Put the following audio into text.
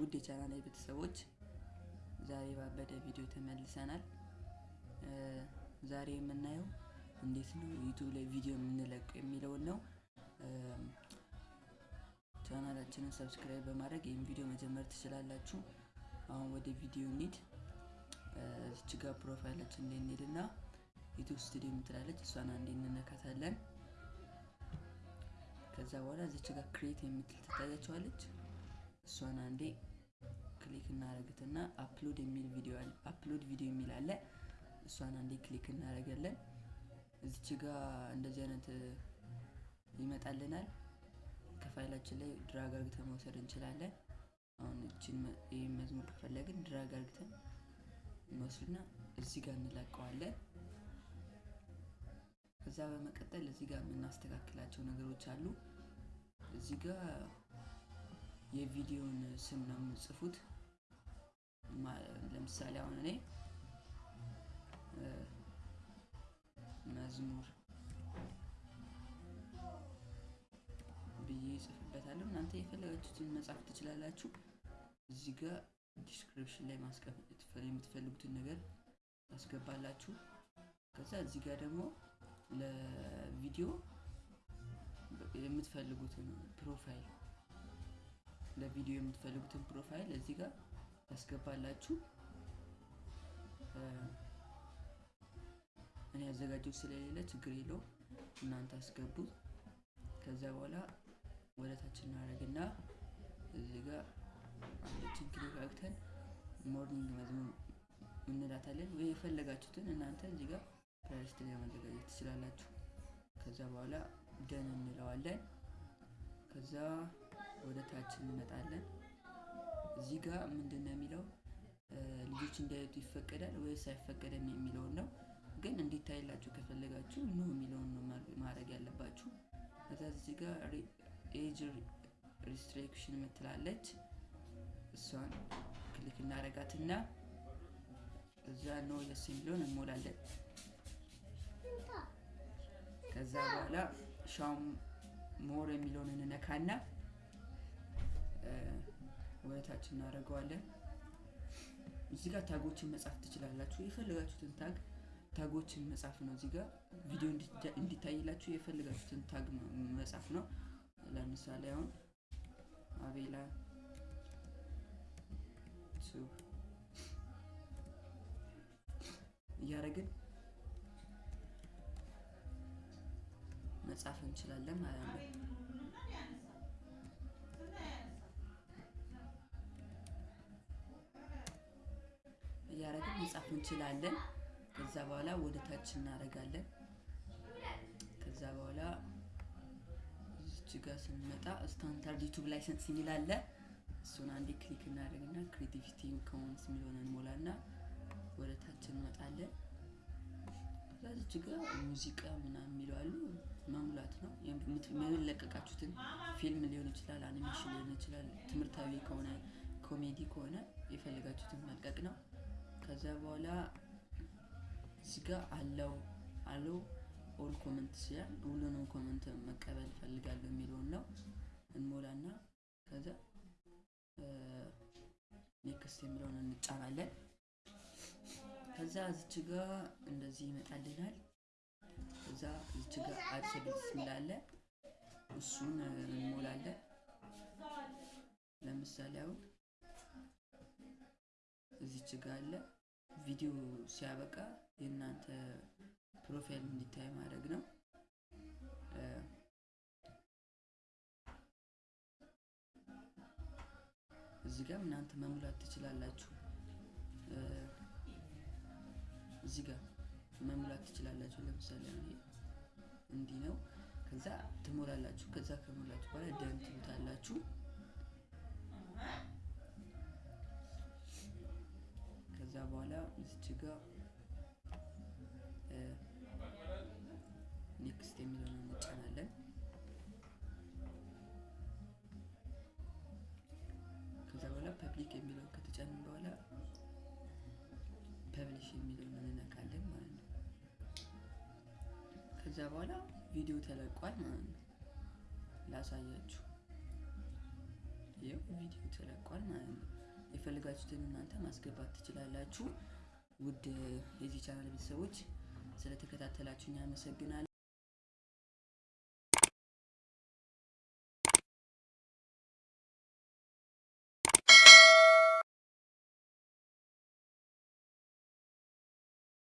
ውድ የቻናል ቤተሰቦች ዛሬ ባበደ ቪዲዮ ተመልሰናል። ዛሬ የምናየው እንዴት ነው ዩቱብ ላይ ቪዲዮ የምንለቀው የሚለውን ነው። ቻናላችንን subscribe በማድረግ ይህን ቪዲዮ መጀመር ትችላላችሁ። አሁን ወደ ቪዲዮ እንሂድ። እዚች ጋር ፕሮፋይላችን ላይ እንሂድና YouTube Studio የምትላለች እሷን አንዴ እንነካታለን። ከዛ በኋላ እዚች ጋር create የምትል ትታያቸዋለች። እሷን አንዴ click እናደርግትና upload የሚል ቪዲዮ upload video የሚል አለ። እሷን አንዴ click እናደርጋለን። እዚች ጋር እንደዚህ አይነት ይመጣልናል። ከፋይላችን ላይ drag አርግተን መውሰድ እንችላለን። አሁን እችን ይህን መዝሙር ከፈለግን drag አርግተን እንወስድና እዚህ ጋር እንለቀዋለን። ከዛ በመቀጠል እዚህ ጋር የምናስተካክላቸው ነገሮች አሉ። እዚህ ጋር የቪዲዮን ስም ነው የምጽፉት። ለምሳሌ አሁን እኔ መዝሙር ብዬ ጽፍበታለሁ። እናንተ የፈለጋችሁትን መጻፍ ትችላላችሁ። እዚህ ጋር description ላይ ማስቀመጥ የምትፈልጉትን ነገር ታስገባላችሁ። ከዛ እዚህ ጋር ደግሞ ለቪዲዮ የምትፈልጉትን profile ለቪዲዮ የምትፈልጉትን profile እዚህ ጋር ታስገባላችሁ። እኔ ያዘጋጀው ስለሌለ ችግር የለውም፣ እናንተ አስገቡት። ከዛ በኋላ ወደ ታች እናደርግና እዚህ ጋር አንዶችን click አግተን morning መዝሙር እንላታለን። ወይ የፈለጋችሁትን እናንተ እዚህ ጋር playlist ላይ ማዘጋጀት ትችላላችሁ። ከዛ በኋላ done እንለዋለን። ከዛ ወደ ታች እንመጣለን። እዚህ ጋር ምንድን ነው የሚለው ልጆች እንዲያዩት ይፈቀዳል ወይስ አይፈቀድም የሚለውን ነው። ግን እንዲታይላችሁ ከፈለጋችሁ no የሚለውን ነው ማድረግ ያለባችሁ። ከዛ እዚህ ጋር age restriction የምትላለች እሷን click እናደርጋትና እዛ no yes የሚለውን እንሞላለን። ከዛ በኋላ show more የሚለውን እንነካና ወደታች እናደርገዋለን። እዚህ ጋር tag ኦችን መጻፍ ትችላላችሁ። የፈለጋችሁትን tag ታጎችን መጻፍ ነው። እዚህ ጋር ቪዲዮ እንዲታይላችሁ የፈለጋችሁትን ታግ መጻፍ ነው። ለምሳሌ አሁን አቤላ እያደረግን መጻፍ እንችላለን ማለት ነው። እያደረግን መጻፍ እንችላለን። ከዛ በኋላ ወደ ታች እናደርጋለን። ከዛ በኋላ እዚች ጋር ስንመጣ Standard YouTube License የሚል አለ። እሱን አንዴ click እናደርግና Creative Commons የሚለውን እንሞላና ወደ ታች እንመጣለን። ከዛ ጋር ሙዚቃ ምናምን የሚለው መሙላት ነው። የምንለቀቃችሁትን ፊልም ሊሆን ይችላል፣ አኒሜሽን ሊሆን ይችላል፣ ትምህርታዊ ከሆነ ኮሜዲ ከሆነ የፈለጋችሁትን መልቀቅ ነው። ከዛ በኋላ እዚህ allow allow all comment ሲል ሁሉንም comment መቀበል ፈልጋለሁ የሚለውን ነው እንሞላና ከዛ next የሚለውን እንጫናለን። ከዛ እዚች ጋር እንደዚህ ይመጣልናል። ከዛ እዚች ጋር አድሰቤት ስላለ እሱን እንሞላለን። ለምሳሌ አሁን እዚች ጋር አለ ቪዲዮ ሲያበቃ የእናንተ ፕሮፋይል እንዲታይ ማድረግ ነው። እዚህ ጋር እናንተ መሙላት ትችላላችሁ። እዚህ ጋር መሙላት ትችላላችሁ። ለምሳሌ እንዲህ ነው። ከዛ ትሞላላችሁ። ከዛ ከሞላችሁ በኋላ done ትሉታላችሁ። ጋር next የሚለውን እንጫናለን። ከዛ በኋላ public የሚለውን ከተጫንን በኋላ publish የሚለውን እንነካለን ማለት ነው። ከዛ በኋላ ቪዲዮ ተለቋል ማለት ነው። ላሳያችሁ። ይኸው ቪዲዮ ተለቋል ማለት ነው። የፈለጋችሁትን እናንተ ማስገባት ትችላላችሁ። ውድ የዚህ ቻናል ቤተሰቦች ስለተከታተላችሁኝ አመሰግናለሁ።